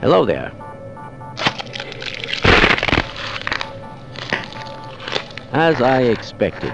Hello there. As I expected,